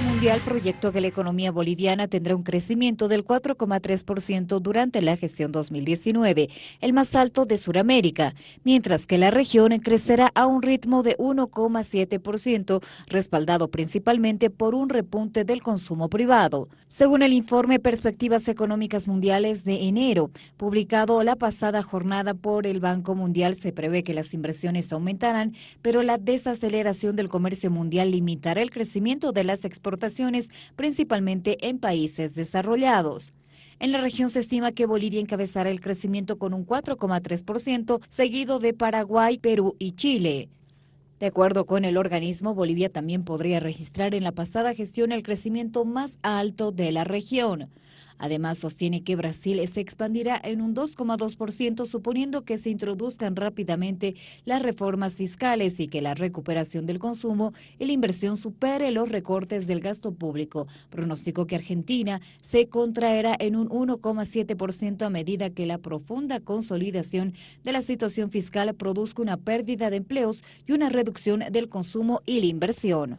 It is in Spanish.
Banco Mundial proyectó que la economía boliviana tendrá un crecimiento del 4,3% durante la gestión 2019, el más alto de Sudamérica, mientras que la región crecerá a un ritmo de 1,7%, respaldado principalmente por un repunte del consumo privado. Según el informe Perspectivas Económicas Mundiales de enero, publicado la pasada jornada por el Banco Mundial, se prevé que las inversiones aumentarán, pero la desaceleración del comercio mundial limitará el crecimiento de las exportaciones, principalmente en países desarrollados. En la región se estima que Bolivia encabezará el crecimiento con un 4,3%, seguido de Paraguay, Perú y Chile. De acuerdo con el organismo, Bolivia también podría registrar en la pasada gestión el crecimiento más alto de la región. Además, sostiene que Brasil se expandirá en un 2,2%, suponiendo que se introduzcan rápidamente las reformas fiscales y que la recuperación del consumo y la inversión supere los recortes del gasto público. Pronosticó que Argentina se contraerá en un 1,7% a medida que la profunda consolidación de la situación fiscal produzca una pérdida de empleos y una reducción del consumo y la inversión.